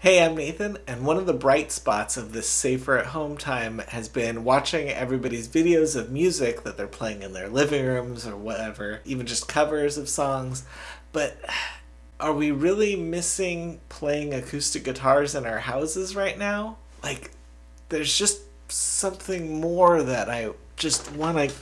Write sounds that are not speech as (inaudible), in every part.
Hey, I'm Nathan, and one of the bright spots of this safer at home time has been watching everybody's videos of music that they're playing in their living rooms or whatever, even just covers of songs. But are we really missing playing acoustic guitars in our houses right now? Like, there's just something more that I just want to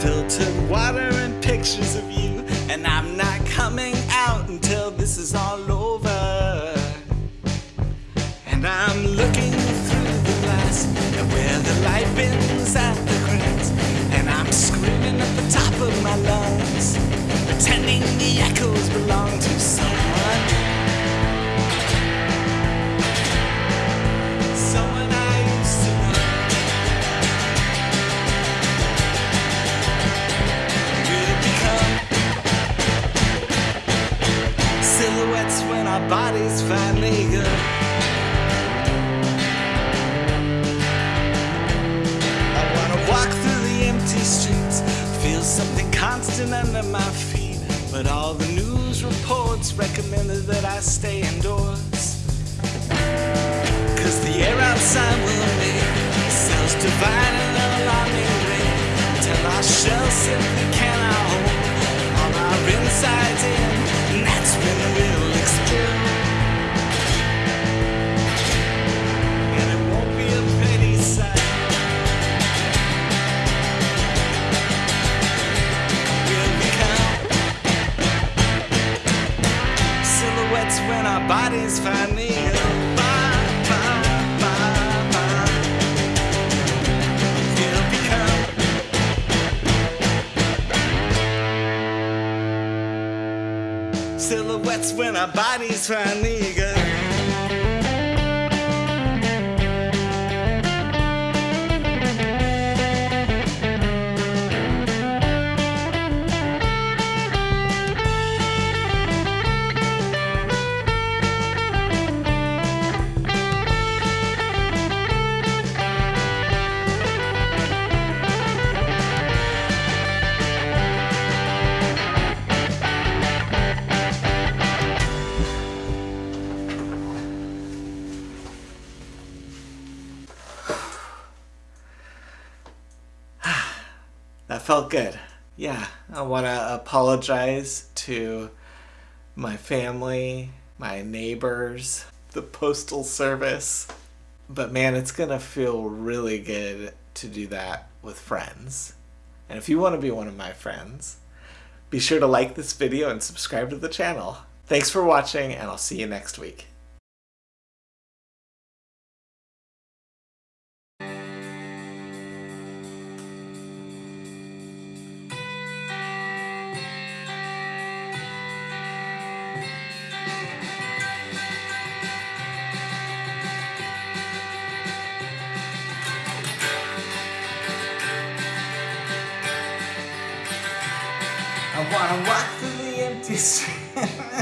filtered water and pictures of you. And I'm not coming out until this is all over. And I'm looking through the glass where the light bends at the cracks. And I'm screaming at the top of my lungs, pretending the echoes bodies finally good. I wanna walk through the empty streets, feel something constant under my feet. But all the news reports recommended that I stay indoors. Cause the air outside will make cells divide in an alarming rate Till our shells simply cannot hold all our insides in We'll become silhouettes when our bodies finally go. That felt good. Yeah, I want to apologize to my family, my neighbors, the postal service. But man, it's going to feel really good to do that with friends. And if you want to be one of my friends, be sure to like this video and subscribe to the channel. Thanks for watching, and I'll see you next week. I wanna walk through the empty (laughs) streets.